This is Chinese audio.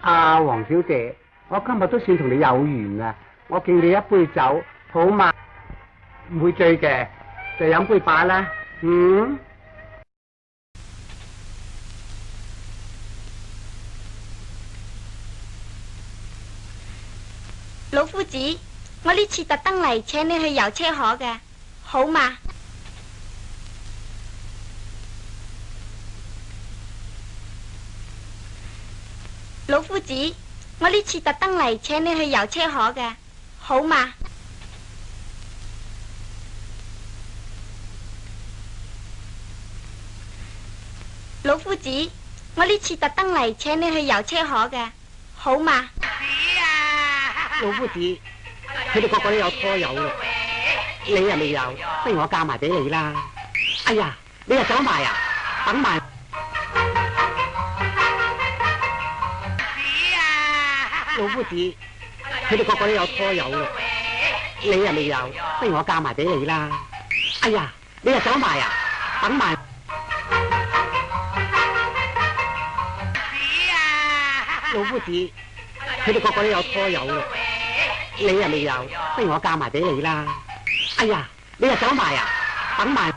阿 黄小姐，我今日都算同你有缘啊！我敬你一杯酒，好嘛？唔会醉嘅，就饮杯罢啦。嗯。老夫子，我呢次特登嚟请你去游车河嘅，好嘛？老夫子，我呢次特登嚟请你去游车河嘅，好嘛？老夫子，我呢次特登嚟请你去游车河嘅，好嘛？老夫子，佢哋个个都有拖友啦，你又未有，不如我嫁埋俾你啦？哎呀，你又走埋啊？等埋。老夫子，佢哋個個都有拖友嘅，你又未有，不如我嫁埋俾你啦！哎呀，你又想埋啊？等埋！老夫子，佢哋個個都有拖友嘅，你又未有，不如我嫁埋俾你啦！哎呀，你又想埋啊？等埋！